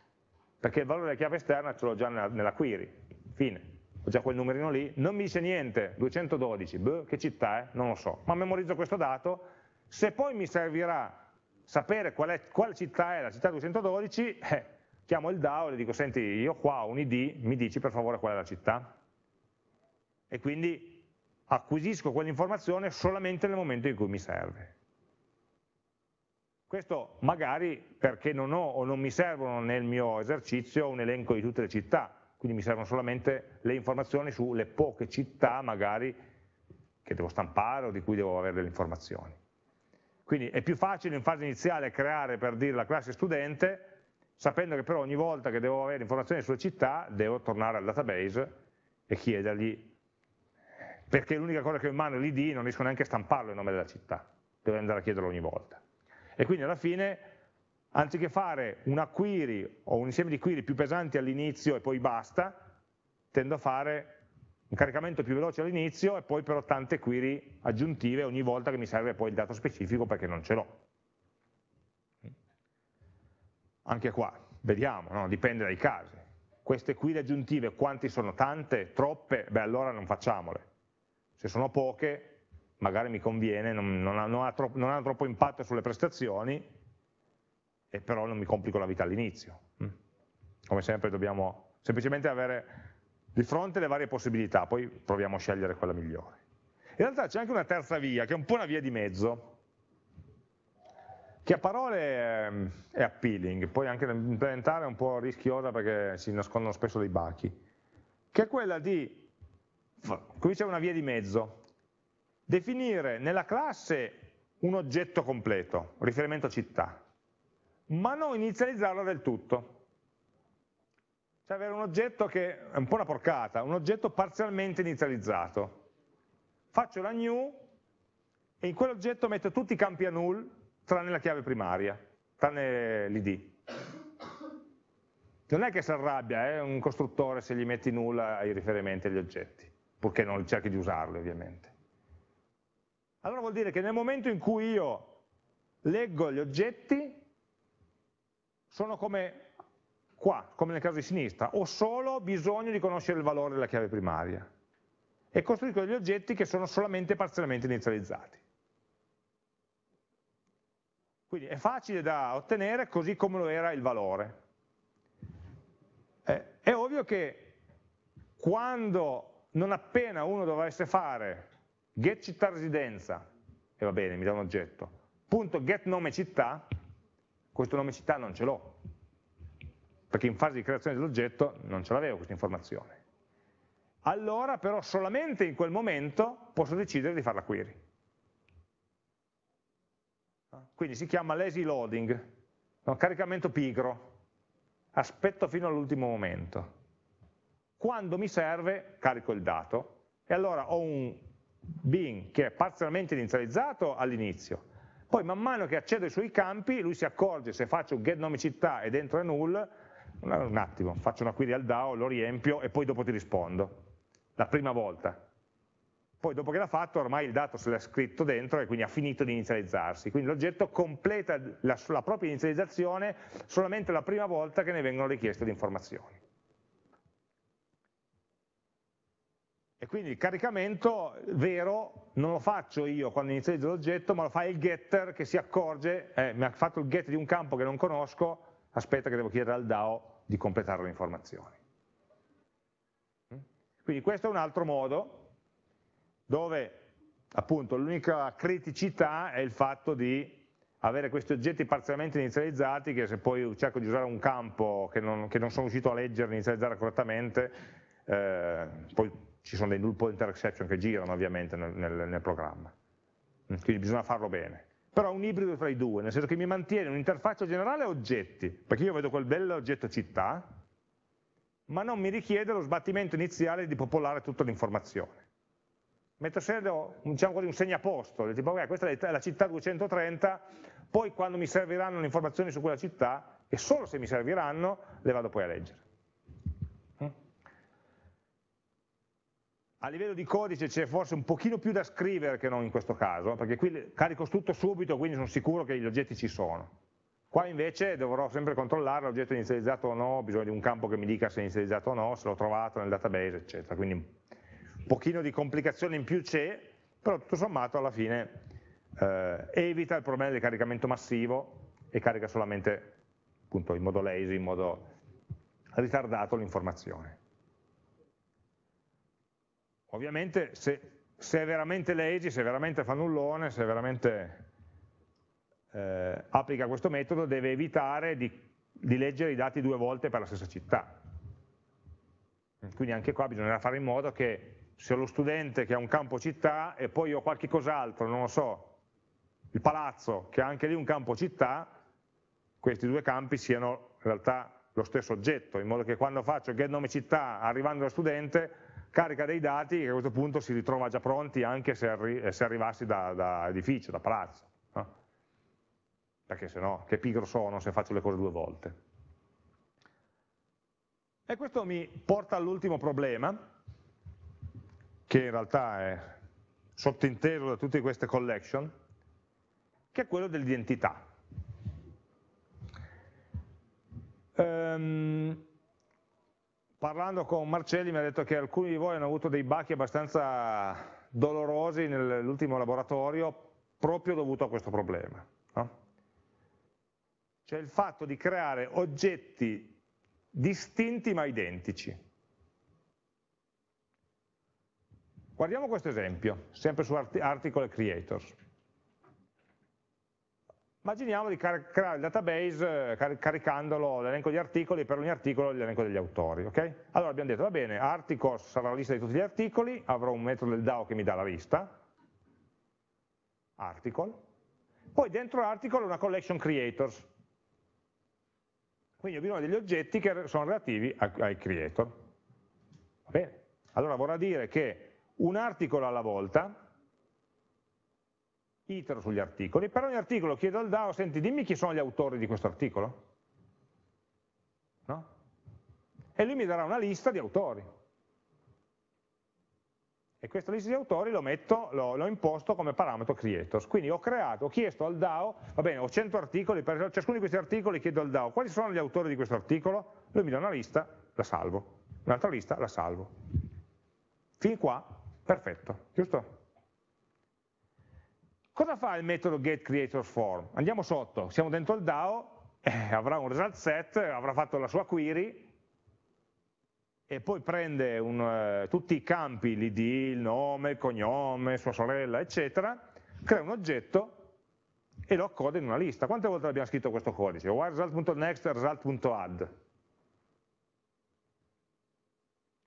perché il valore della chiave esterna ce l'ho già nella, nella, query, fine, ho già quel numerino lì, non mi dice niente, 212, beh, che città è? Non lo so, ma memorizzo questo dato, se poi mi servirà sapere qual è, quale città è la città 212, eh, chiamo il DAO e le dico, senti, io qua ho un ID, mi dici per favore qual è la città? E quindi acquisisco quell'informazione solamente nel momento in cui mi serve. Questo magari perché non ho o non mi servono nel mio esercizio un elenco di tutte le città, quindi mi servono solamente le informazioni sulle poche città magari che devo stampare o di cui devo avere delle informazioni. Quindi è più facile in fase iniziale creare per dire la classe studente, sapendo che però ogni volta che devo avere informazioni sulle città devo tornare al database e chiedergli, perché l'unica cosa che ho in mano è l'id, non riesco neanche a stamparlo il nome della città, devo andare a chiederlo ogni volta. E quindi alla fine, anziché fare una query o un insieme di query più pesanti all'inizio e poi basta, tendo a fare un caricamento più veloce all'inizio e poi però tante query aggiuntive ogni volta che mi serve poi il dato specifico perché non ce l'ho. Anche qua, Vediamo, no? dipende dai casi. Queste le aggiuntive, quanti sono tante, troppe, beh allora non facciamole. Se sono poche, magari mi conviene, non, non, ha, non, ha troppo, non hanno troppo impatto sulle prestazioni, e però non mi complico la vita all'inizio. Mm. Come sempre dobbiamo semplicemente avere di fronte le varie possibilità, poi proviamo a scegliere quella migliore. In realtà c'è anche una terza via, che è un po' una via di mezzo, che a parole è appealing, poi anche da implementare è un po' rischiosa perché si nascondono spesso dei bachi, che è quella di, qui c'è una via di mezzo, definire nella classe un oggetto completo, riferimento città, ma non inizializzarlo del tutto. Cioè avere un oggetto che è un po' una porcata, un oggetto parzialmente inizializzato. Faccio la new e in quell'oggetto metto tutti i campi a null tranne la chiave primaria, tranne l'id. Non è che si arrabbia eh, un costruttore se gli metti nulla ai riferimenti agli oggetti, purché non cerchi di usarli ovviamente. Allora vuol dire che nel momento in cui io leggo gli oggetti, sono come qua, come nel caso di sinistra, ho solo bisogno di conoscere il valore della chiave primaria e costruisco degli oggetti che sono solamente parzialmente inizializzati. Quindi è facile da ottenere così come lo era il valore. Eh, è ovvio che quando, non appena uno dovesse fare get città residenza, e va bene, mi dà un oggetto, punto get nome città, questo nome città non ce l'ho, perché in fase di creazione dell'oggetto non ce l'avevo questa informazione. Allora però solamente in quel momento posso decidere di fare la query. Quindi si chiama lazy loading, no? caricamento pigro, aspetto fino all'ultimo momento. Quando mi serve carico il dato e allora ho un bin che è parzialmente inizializzato all'inizio, poi man mano che accedo ai suoi campi lui si accorge se faccio get nome città e dentro è null, un attimo, faccio una query al DAO, lo riempio e poi dopo ti rispondo, la prima volta. Poi dopo che l'ha fatto ormai il dato se l'ha scritto dentro e quindi ha finito di inizializzarsi, quindi l'oggetto completa la, la propria inizializzazione solamente la prima volta che ne vengono richieste le informazioni. E quindi il caricamento vero non lo faccio io quando inizializzo l'oggetto, ma lo fa il getter che si accorge, eh, mi ha fatto il get di un campo che non conosco, aspetta che devo chiedere al DAO di completare le informazioni. Mm? Quindi questo è un altro modo dove appunto l'unica criticità è il fatto di avere questi oggetti parzialmente inizializzati che se poi cerco di usare un campo che non, che non sono riuscito a leggere inizializzare correttamente, eh, poi ci sono dei null pointer exception che girano ovviamente nel, nel, nel programma. Mm, quindi bisogna farlo bene. Però un ibrido tra i due, nel senso che mi mantiene un'interfaccia generale a oggetti, perché io vedo quel bello oggetto città, ma non mi richiede lo sbattimento iniziale di popolare tutta l'informazione metto sempre diciamo così, un segnaposto, tipo okay, questa è la città 230, poi quando mi serviranno le informazioni su quella città, e solo se mi serviranno, le vado poi a leggere. A livello di codice c'è forse un pochino più da scrivere che non in questo caso, perché qui carico tutto subito, quindi sono sicuro che gli oggetti ci sono. Qua invece dovrò sempre controllare l'oggetto inizializzato o no, ho bisogno di un campo che mi dica se è inizializzato o no, se l'ho trovato nel database, eccetera. Quindi un pochino di complicazione in più c'è, però tutto sommato alla fine eh, evita il problema del caricamento massivo e carica solamente appunto, in modo lazy, in modo ritardato l'informazione. Ovviamente se, se, è veramente lazy, se è veramente fannullone, se veramente eh, applica questo metodo, deve evitare di, di leggere i dati due volte per la stessa città. Quindi anche qua bisognerà fare in modo che se ho lo studente che ha un campo città e poi ho qualche cos'altro, non lo so, il palazzo che ha anche lì un campo città, questi due campi siano in realtà lo stesso oggetto, in modo che quando faccio get nome città arrivando allo studente, carica dei dati che a questo punto si ritrova già pronti anche se, arri se arrivassi da, da, edificio, da palazzo. No? Perché se no, che pigro sono se faccio le cose due volte. E questo mi porta all'ultimo problema, che in realtà è sottinteso da tutte queste collection, che è quello dell'identità. Um, parlando con Marcelli mi ha detto che alcuni di voi hanno avuto dei bachi abbastanza dolorosi nell'ultimo laboratorio proprio dovuto a questo problema. No? Cioè il fatto di creare oggetti distinti ma identici. Guardiamo questo esempio, sempre su Article Creators. Immaginiamo di creare il database eh, caricandolo l'elenco di articoli per ogni articolo l'elenco degli autori. Okay? Allora abbiamo detto, va bene, articles sarà la lista di tutti gli articoli, avrò un metodo del DAO che mi dà la lista, article, poi dentro l'article una collection creators, quindi ho bisogno degli oggetti che sono relativi ai creator. Va bene? Allora vorrà dire che un articolo alla volta itero sugli articoli, per ogni articolo chiedo al DAO, senti dimmi chi sono gli autori di questo articolo, no? E lui mi darà una lista di autori. E questa lista di autori l'ho imposto come parametro creators. Quindi ho creato, ho chiesto al DAO, va bene, ho 100 articoli, per ciascuno di questi articoli chiedo al DAO quali sono gli autori di questo articolo, lui mi dà una lista, la salvo, un'altra lista, la salvo. Fin qua, perfetto, giusto? Cosa fa il metodo getCreatorsForm? Andiamo sotto, siamo dentro il DAO, eh, avrà un result set, avrà fatto la sua query, e poi prende un, uh, tutti i campi, l'id, il nome, il cognome, sua sorella, eccetera, crea un oggetto e lo accoda in una lista. Quante volte abbiamo scritto questo codice? result.next, result.add.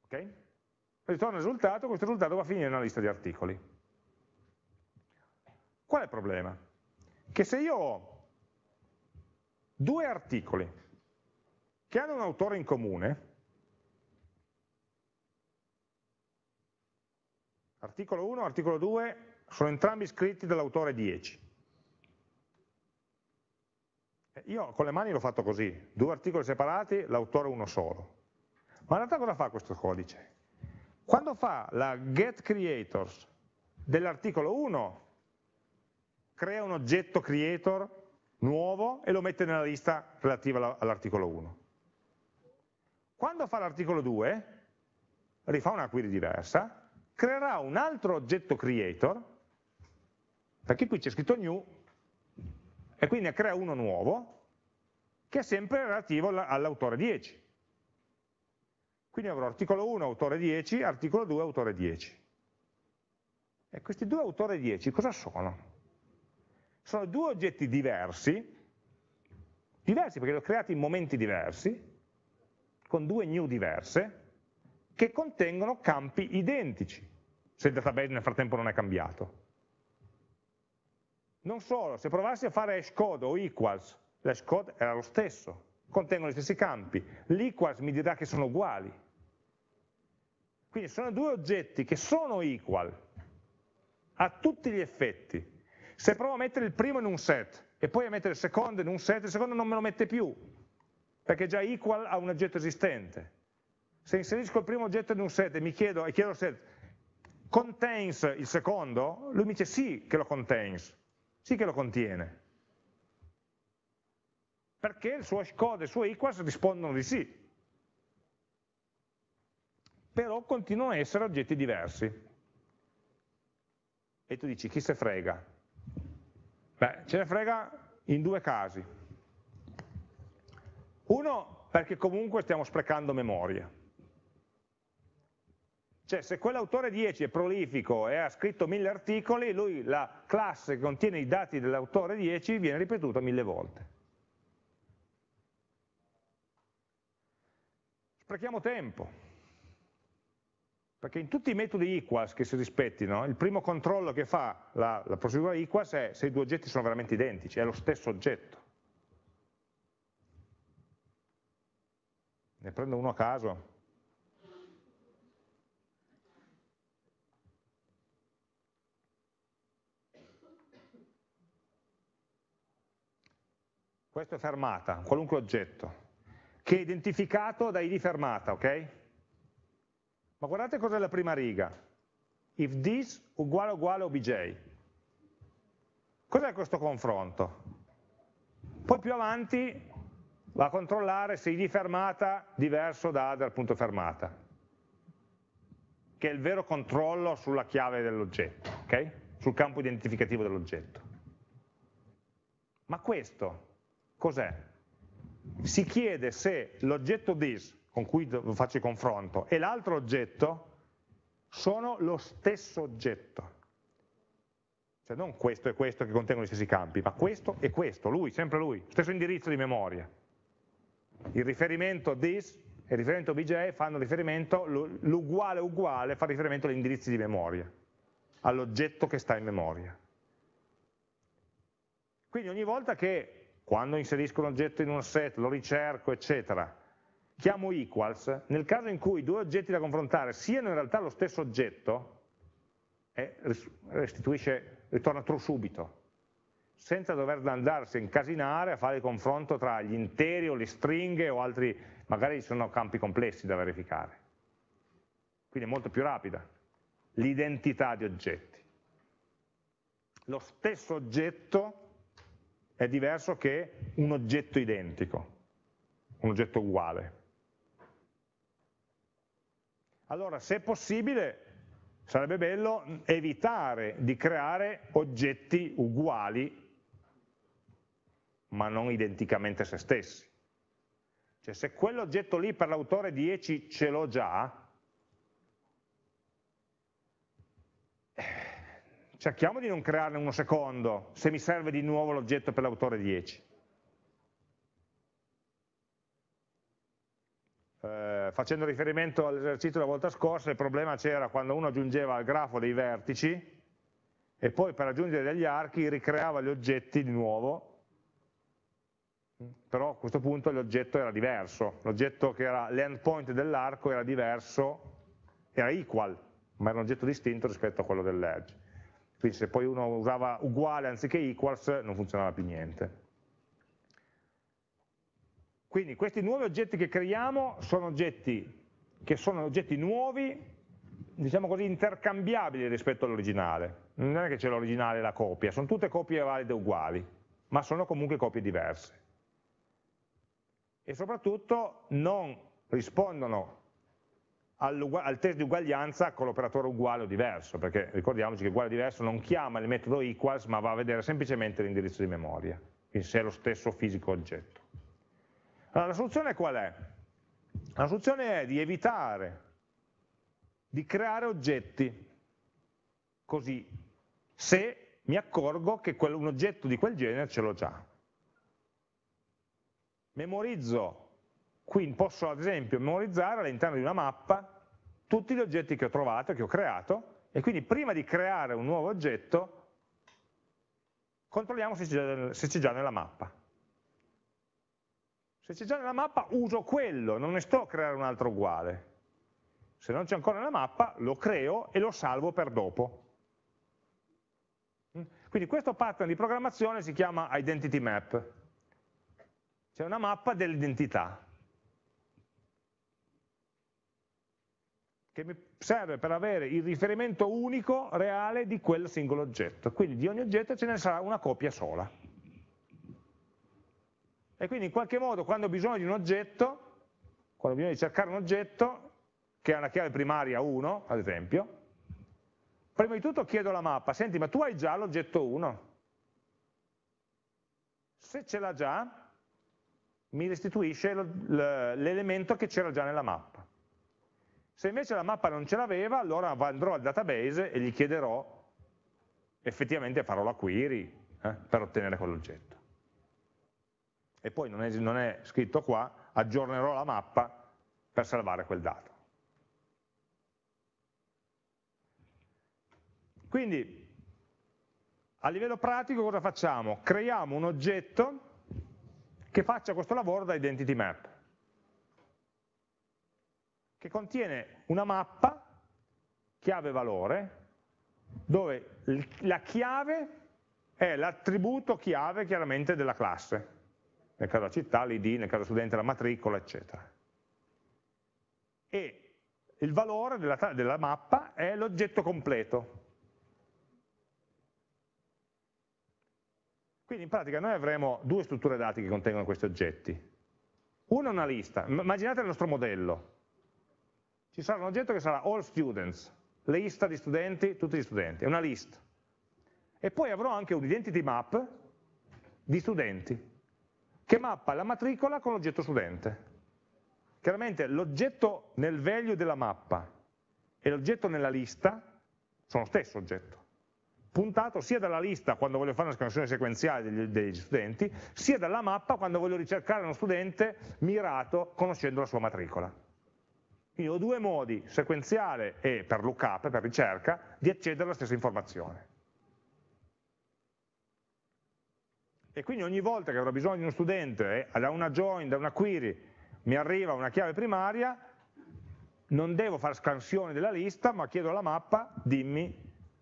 Ok? Ritorna il risultato, questo risultato va a finire in una lista di articoli. Qual è il problema? Che se io ho due articoli che hanno un autore in comune, articolo 1 e articolo 2 sono entrambi scritti dall'autore 10. Eh, io con le mani l'ho fatto così, due articoli separati, l'autore uno solo. Ma in realtà cosa fa questo codice? Quando fa la get creators dell'articolo 1 crea un oggetto creator nuovo e lo mette nella lista relativa all'articolo 1. Quando fa l'articolo 2, rifà una query diversa, creerà un altro oggetto creator, perché qui c'è scritto new, e quindi ne crea uno nuovo, che è sempre relativo all'autore 10. Quindi avrò articolo 1, autore 10, articolo 2, autore 10. E questi due autori 10 cosa sono? Sono due oggetti diversi, diversi perché li ho creati in momenti diversi, con due new diverse, che contengono campi identici, se il database nel frattempo non è cambiato. Non solo, se provassi a fare hashcode o equals, l'hashcode era lo stesso, contengono gli stessi campi, l'equals mi dirà che sono uguali. Quindi sono due oggetti che sono equal a tutti gli effetti, se provo a mettere il primo in un set e poi a mettere il secondo in un set, il secondo non me lo mette più, perché già equal a un oggetto esistente. Se inserisco il primo oggetto in un set e mi chiedo, e chiedo al set, contains il secondo? Lui mi dice sì che lo contains, sì che lo contiene. Perché il suo hashcode e il suo equals rispondono di sì. Però continuano a essere oggetti diversi. E tu dici, chi se frega? Beh, ce ne frega in due casi. Uno, perché comunque stiamo sprecando memoria. Cioè, se quell'autore 10 è prolifico e ha scritto mille articoli, lui la classe che contiene i dati dell'autore 10 viene ripetuta mille volte. Sprechiamo tempo perché in tutti i metodi equals che si rispettino, il primo controllo che fa la, la procedura equals è se i due oggetti sono veramente identici, è lo stesso oggetto. Ne prendo uno a caso. Questo è fermata, qualunque oggetto, che è identificato da id fermata, ok? Ma guardate cos'è la prima riga. If this uguale uguale obj. Cos'è questo confronto? Poi più avanti va a controllare se id fermata diverso da other punto fermata, che è il vero controllo sulla chiave dell'oggetto, okay? sul campo identificativo dell'oggetto. Ma questo cos'è? Si chiede se l'oggetto this, con cui faccio il confronto, e l'altro oggetto sono lo stesso oggetto. Cioè non questo e questo che contengono gli stessi campi, ma questo e questo, lui, sempre lui, stesso indirizzo di memoria. Il riferimento this e il riferimento bj fanno riferimento, l'uguale uguale fa riferimento agli indirizzi di memoria, all'oggetto che sta in memoria. Quindi ogni volta che, quando inserisco un oggetto in un set, lo ricerco, eccetera, chiamo equals, nel caso in cui due oggetti da confrontare siano in realtà lo stesso oggetto, eh, restituisce, ritorna true subito, senza dover andarsi a incasinare a fare il confronto tra gli interi o le stringhe o altri, magari ci sono campi complessi da verificare. Quindi è molto più rapida l'identità di oggetti. Lo stesso oggetto è diverso che un oggetto identico, un oggetto uguale. Allora, se possibile, sarebbe bello evitare di creare oggetti uguali, ma non identicamente se stessi. Cioè, se quell'oggetto lì per l'autore 10 ce l'ho già, cerchiamo di non crearne uno secondo, se mi serve di nuovo l'oggetto per l'autore 10. Eh, facendo riferimento all'esercizio della volta scorsa, il problema c'era quando uno aggiungeva al grafo dei vertici e poi per aggiungere degli archi ricreava gli oggetti di nuovo, però a questo punto l'oggetto era diverso, l'oggetto che era l'endpoint dell'arco era diverso, era equal, ma era un oggetto distinto rispetto a quello dell'edge. Quindi se poi uno usava uguale anziché equals non funzionava più niente. Quindi questi nuovi oggetti che creiamo sono oggetti che sono oggetti nuovi, diciamo così, intercambiabili rispetto all'originale. Non è che c'è l'originale e la copia, sono tutte copie valide uguali, ma sono comunque copie diverse. E soprattutto non rispondono al test di uguaglianza con l'operatore uguale o diverso, perché ricordiamoci che uguale o diverso non chiama il metodo equals, ma va a vedere semplicemente l'indirizzo di memoria, quindi se è lo stesso fisico oggetto. Allora, la soluzione qual è? La soluzione è di evitare di creare oggetti così, se mi accorgo che un oggetto di quel genere ce l'ho già. Memorizzo, quindi posso ad esempio memorizzare all'interno di una mappa tutti gli oggetti che ho trovato, che ho creato, e quindi prima di creare un nuovo oggetto controlliamo se c'è già nella mappa. Se c'è già nella mappa uso quello, non ne sto a creare un altro uguale. Se non c'è ancora nella mappa lo creo e lo salvo per dopo. Quindi questo pattern di programmazione si chiama identity map. C'è una mappa dell'identità che mi serve per avere il riferimento unico reale di quel singolo oggetto. Quindi di ogni oggetto ce ne sarà una copia sola. E quindi in qualche modo quando ho bisogno di un oggetto, quando ho bisogno di cercare un oggetto, che ha una chiave primaria 1, ad esempio, prima di tutto chiedo alla mappa, senti ma tu hai già l'oggetto 1? Se ce l'ha già, mi restituisce l'elemento che c'era già nella mappa. Se invece la mappa non ce l'aveva, allora andrò al database e gli chiederò, effettivamente farò la query eh, per ottenere quell'oggetto e poi non è, non è scritto qua, aggiornerò la mappa per salvare quel dato. Quindi, a livello pratico cosa facciamo? Creiamo un oggetto che faccia questo lavoro da identity map, che contiene una mappa, chiave valore, dove la chiave è l'attributo chiave chiaramente della classe nel caso della città l'id, nel caso studente la matricola, eccetera. E il valore della, della mappa è l'oggetto completo. Quindi in pratica noi avremo due strutture dati che contengono questi oggetti. Uno è una lista, immaginate il nostro modello, ci sarà un oggetto che sarà all students, lista di studenti, tutti gli studenti, è una list. E poi avrò anche un identity map di studenti, che mappa la matricola con l'oggetto studente. Chiaramente l'oggetto nel value della mappa e l'oggetto nella lista sono lo stesso oggetto, puntato sia dalla lista quando voglio fare una scansione sequenziale degli, degli studenti, sia dalla mappa quando voglio ricercare uno studente mirato conoscendo la sua matricola. Quindi ho due modi, sequenziale e per lookup, per ricerca, di accedere alla stessa informazione. E quindi ogni volta che avrò bisogno di uno studente, eh, da una join, da una query, mi arriva una chiave primaria, non devo fare scansione della lista, ma chiedo alla mappa, dimmi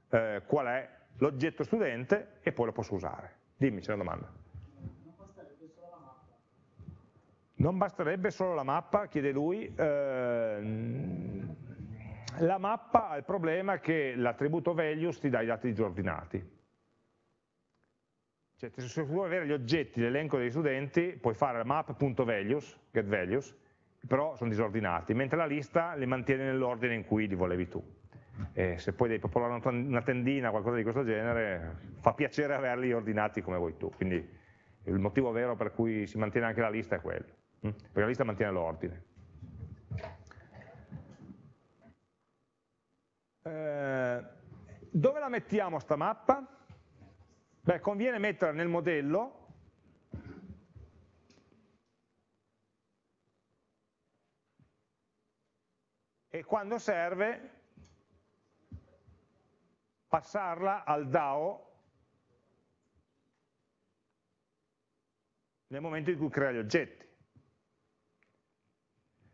eh, qual è l'oggetto studente e poi lo posso usare. Dimmi, c'è una domanda. Non basterebbe solo la mappa? Non basterebbe solo la mappa, chiede lui. Eh, la mappa ha il problema che l'attributo values ti dà i dati disordinati. Cioè, se vuoi avere gli oggetti, l'elenco degli studenti, puoi fare map.values, getValues, però sono disordinati, mentre la lista li mantiene nell'ordine in cui li volevi tu. E se poi devi popolare una tendina o qualcosa di questo genere, fa piacere averli ordinati come vuoi tu. Quindi il motivo vero per cui si mantiene anche la lista è quello, hm? perché la lista mantiene l'ordine. Eh, dove la mettiamo sta mappa? Beh, conviene metterla nel modello e quando serve passarla al DAO nel momento in cui crea gli oggetti.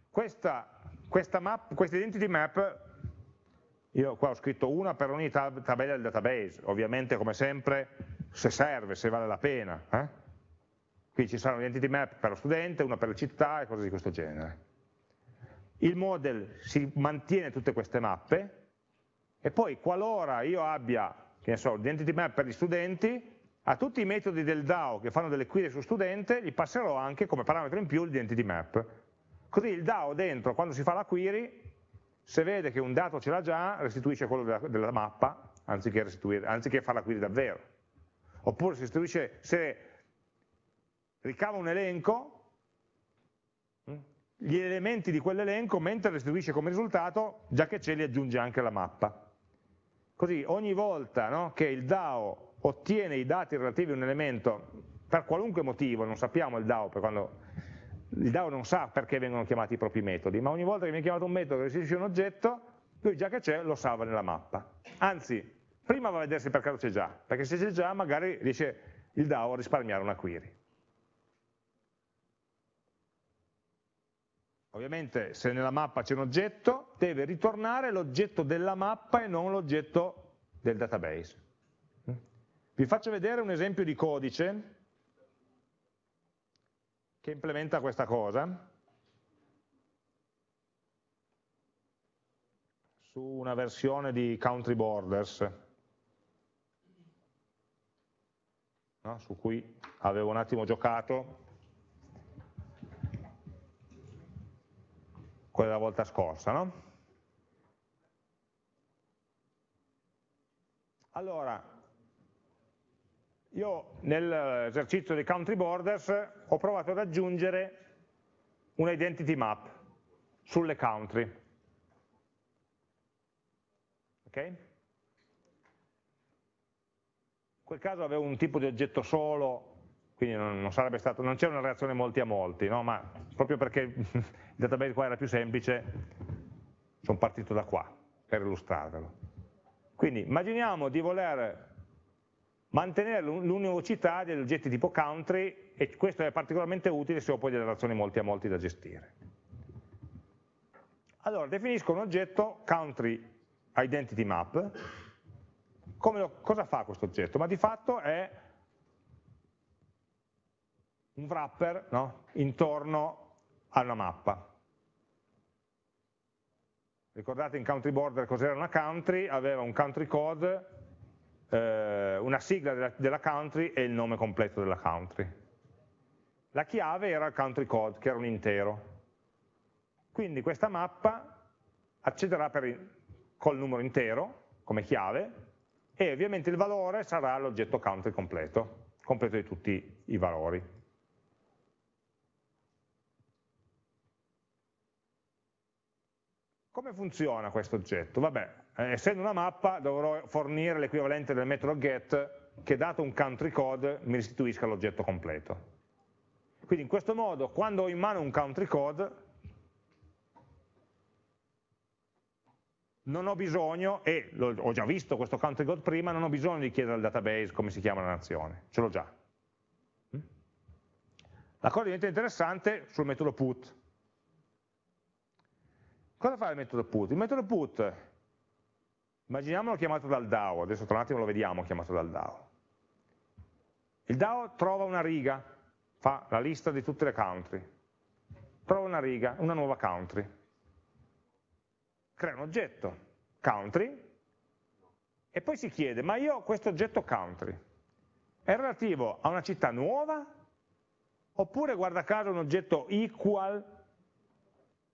Questa, questa, map, questa identity map io qua ho scritto una per ogni tab tabella del database, ovviamente come sempre se serve, se vale la pena. Eh? Qui ci saranno identity map per lo studente, una per le città e cose di questo genere. Il model si mantiene tutte queste mappe e poi qualora io abbia, che ne so, l'identity map per gli studenti, a tutti i metodi del DAO che fanno delle query su studente gli passerò anche come parametro in più l'identity map. Così il DAO dentro, quando si fa la query, se vede che un dato ce l'ha già, restituisce quello della, della mappa, anziché, anziché fare la query davvero oppure si restituisce, se ricava un elenco, mm, gli elementi di quell'elenco, mentre restituisce come risultato, già che ce li aggiunge anche alla mappa. Così ogni volta no, che il DAO ottiene i dati relativi a un elemento, per qualunque motivo, non sappiamo il DAO, quando il DAO non sa perché vengono chiamati i propri metodi, ma ogni volta che viene chiamato un metodo che restituisce un oggetto, lui già che c'è lo salva nella mappa. Anzi, prima va a vedere se per caso c'è già, perché se c'è già magari riesce il DAO a risparmiare una query. Ovviamente se nella mappa c'è un oggetto, deve ritornare l'oggetto della mappa e non l'oggetto del database. Vi faccio vedere un esempio di codice che implementa questa cosa. su una versione di Country Borders. No? su cui avevo un attimo giocato quella volta scorsa. No? Allora, io nell'esercizio dei country borders ho provato ad aggiungere una identity map sulle country. Okay? Quel caso avevo un tipo di oggetto solo, quindi non, non c'era una reazione molti a molti, no? ma proprio perché il database qua era più semplice, sono partito da qua per illustrarvelo. Quindi immaginiamo di voler mantenere l'univocità degli oggetti tipo country e questo è particolarmente utile se ho poi delle relazioni molti a molti da gestire. Allora, definisco un oggetto country identity map lo, cosa fa questo oggetto? Ma di fatto è un wrapper no? intorno a una mappa. Ricordate in country border cos'era una country? Aveva un country code, eh, una sigla della, della country e il nome completo della country. la chiave era il country code, che era un intero. Quindi questa mappa accederà per, col numero intero, come chiave, e ovviamente il valore sarà l'oggetto country completo, completo di tutti i valori. Come funziona questo oggetto? Vabbè, eh, essendo una mappa dovrò fornire l'equivalente del metodo get che dato un country code mi restituisca l'oggetto completo. Quindi in questo modo quando ho in mano un country code non ho bisogno, e ho già visto questo country code prima, non ho bisogno di chiedere al database come si chiama la nazione, ce l'ho già. Mm? La cosa diventa interessante sul metodo put. Cosa fa il metodo put? Il metodo put, immaginiamolo chiamato dal DAO, adesso tra un attimo lo vediamo chiamato dal DAO. Il DAO trova una riga, fa la lista di tutte le country, trova una riga, una nuova country, crea un oggetto, country, e poi si chiede, ma io questo oggetto country è relativo a una città nuova oppure guarda caso un oggetto equal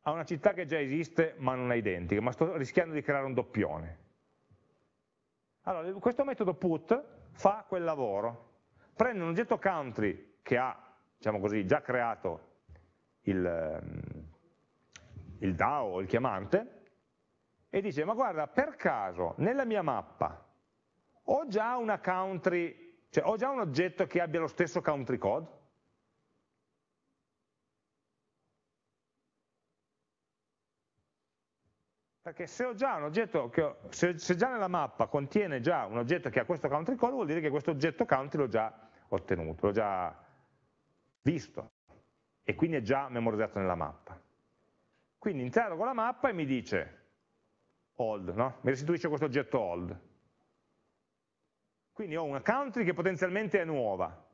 a una città che già esiste ma non è identica, ma sto rischiando di creare un doppione. Allora, questo metodo put fa quel lavoro, prende un oggetto country che ha, diciamo così, già creato il, ehm, il DAO o il chiamante e dice, ma guarda, per caso nella mia mappa ho già una country, cioè ho già un oggetto che abbia lo stesso country code? Perché se ho già un oggetto, che se, se, già nella mappa contiene già un oggetto che ha questo country code, vuol dire che questo oggetto country l'ho già ottenuto, l'ho già visto e quindi è già memorizzato nella mappa. Quindi interrogo la mappa e mi dice old, no? mi restituisce questo oggetto old. Quindi ho una country che potenzialmente è nuova.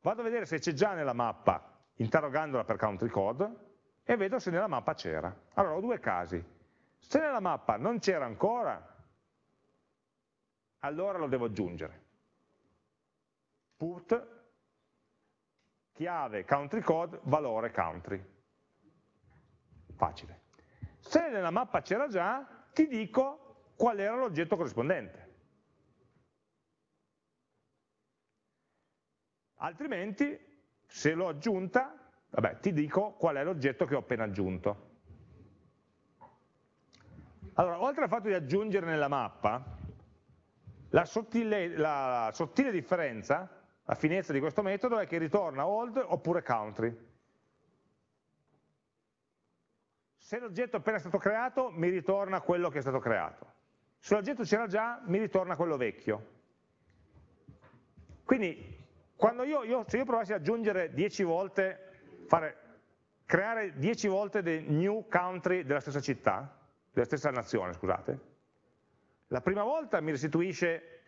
Vado a vedere se c'è già nella mappa, interrogandola per country code, e vedo se nella mappa c'era. Allora ho due casi se nella mappa non c'era ancora, allora lo devo aggiungere. Put chiave country code valore country. Facile. Se nella mappa c'era già, ti dico qual era l'oggetto corrispondente. Altrimenti, se l'ho aggiunta, vabbè, ti dico qual è l'oggetto che ho appena aggiunto. Allora, oltre al fatto di aggiungere nella mappa, la sottile, la sottile differenza, la finezza di questo metodo è che ritorna old oppure country. Se l'oggetto appena stato creato, mi ritorna quello che è stato creato. Se l'oggetto c'era già, mi ritorna quello vecchio. Quindi, io, io, se io provassi ad aggiungere 10 volte, fare, creare 10 volte dei new country della stessa città, della stessa nazione, scusate, la prima volta mi restituisce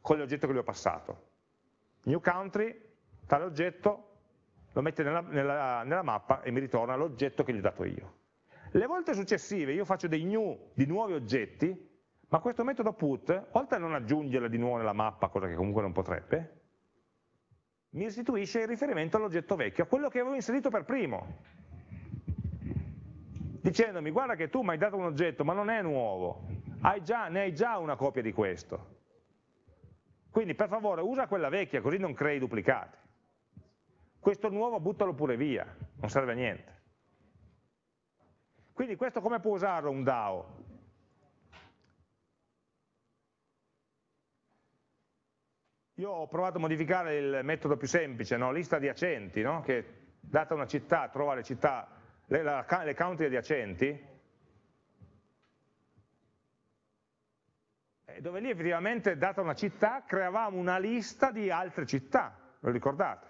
con l'oggetto che gli ho passato. New country, tale oggetto, lo mette nella, nella, nella mappa e mi ritorna l'oggetto che gli ho dato io. Le volte successive io faccio dei new di nuovi oggetti, ma questo metodo put, oltre a non aggiungerla di nuovo nella mappa, cosa che comunque non potrebbe, mi restituisce il riferimento all'oggetto vecchio, a quello che avevo inserito per primo dicendomi guarda che tu mi hai dato un oggetto ma non è nuovo, hai già, ne hai già una copia di questo. Quindi per favore usa quella vecchia così non crei duplicati. Questo nuovo buttalo pure via, non serve a niente. Quindi questo come può usarlo un DAO? Io ho provato a modificare il metodo più semplice, no? lista adiacenti, no? che data una città trova le città le, la, le country adiacenti, dove lì effettivamente, data una città, creavamo una lista di altre città, lo ricordate?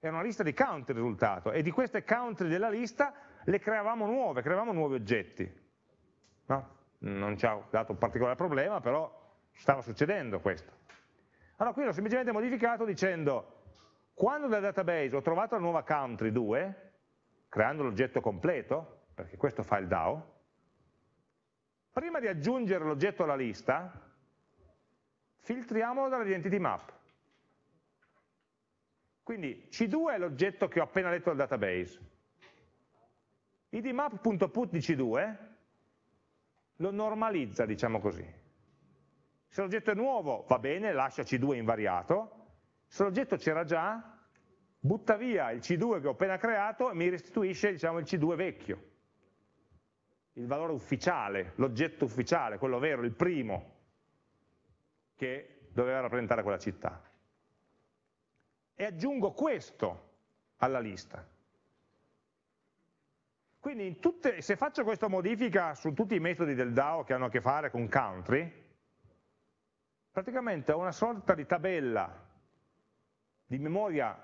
Era una lista di country il risultato, e di queste country della lista le creavamo nuove, creavamo nuovi oggetti. No? Non ci ha dato un particolare problema, però stava succedendo questo. Allora qui l'ho semplicemente modificato dicendo, quando dal database ho trovato la nuova country 2, creando l'oggetto completo, perché questo fa il DAO, prima di aggiungere l'oggetto alla lista, filtriamolo dall'identity map. Quindi C2 è l'oggetto che ho appena letto dal database. idmap.put di C2 lo normalizza, diciamo così. Se l'oggetto è nuovo, va bene, lascia C2 invariato. Se l'oggetto c'era già, butta via il C2 che ho appena creato e mi restituisce diciamo, il C2 vecchio. Il valore ufficiale, l'oggetto ufficiale, quello vero, il primo, che doveva rappresentare quella città e aggiungo questo alla lista. Quindi tutte, se faccio questa modifica su tutti i metodi del DAO che hanno a che fare con country, praticamente ho una sorta di tabella di memoria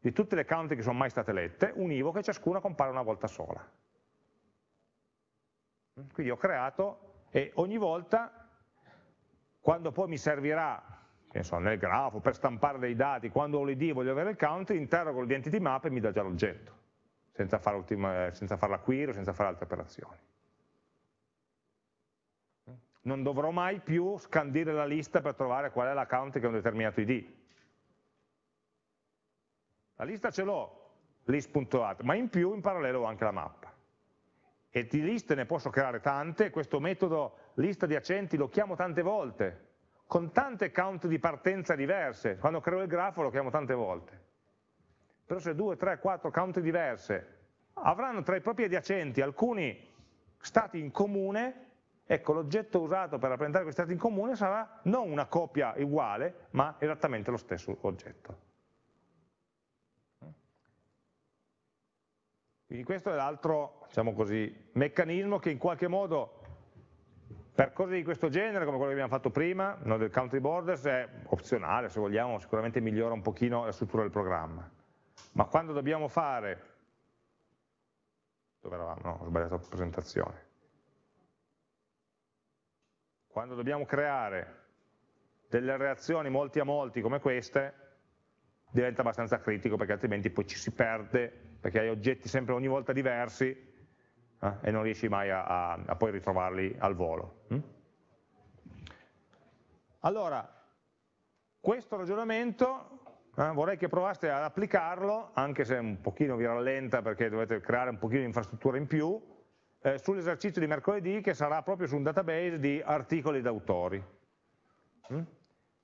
di tutte le country che sono mai state lette, univoche, ciascuna compare una volta sola. Quindi ho creato e ogni volta, quando poi mi servirà so, nel grafo, per stampare dei dati, quando ho l'id e voglio avere il count, interrogo l'identity map e mi dà già l'oggetto, senza fare, fare la query o senza fare altre operazioni. Non dovrò mai più scandire la lista per trovare qual è l'account che ha un determinato id. La lista ce l'ho, list.at, ma in più in parallelo ho anche la mappa. E di liste ne posso creare tante, questo metodo lista di accenti lo chiamo tante volte, con tante count di partenza diverse, quando creo il grafo lo chiamo tante volte. Però se due, tre, quattro count diverse avranno tra i propri adiacenti alcuni stati in comune, ecco l'oggetto usato per rappresentare questi stati in comune sarà non una copia uguale, ma esattamente lo stesso oggetto. Quindi questo è l'altro diciamo meccanismo che in qualche modo per cose di questo genere, come quello che abbiamo fatto prima, no, del country borders, è opzionale, se vogliamo, sicuramente migliora un pochino la struttura del programma. Ma quando dobbiamo fare, dove eravamo? No, ho sbagliato la presentazione. Quando dobbiamo creare delle reazioni molti a molti come queste, diventa abbastanza critico perché altrimenti poi ci si perde, perché hai oggetti sempre ogni volta diversi eh, e non riesci mai a, a, a, poi ritrovarli al volo. Hm? Allora, questo ragionamento eh, vorrei che provaste ad applicarlo, anche se un pochino vi rallenta perché dovete creare un pochino di infrastruttura in più, eh, sull'esercizio di mercoledì che sarà proprio su un database di articoli d'autori. Hm?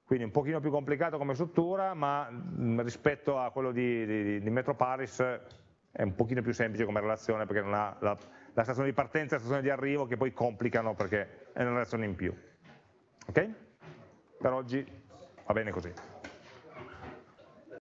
Quindi un pochino più complicato come struttura, ma mh, mm, rispetto a quello di, di, di Metro Paris è un pochino più semplice come relazione perché non ha la la stazione di partenza e la stazione di arrivo che poi complicano perché è una reazione in più. Ok? Per oggi va bene così.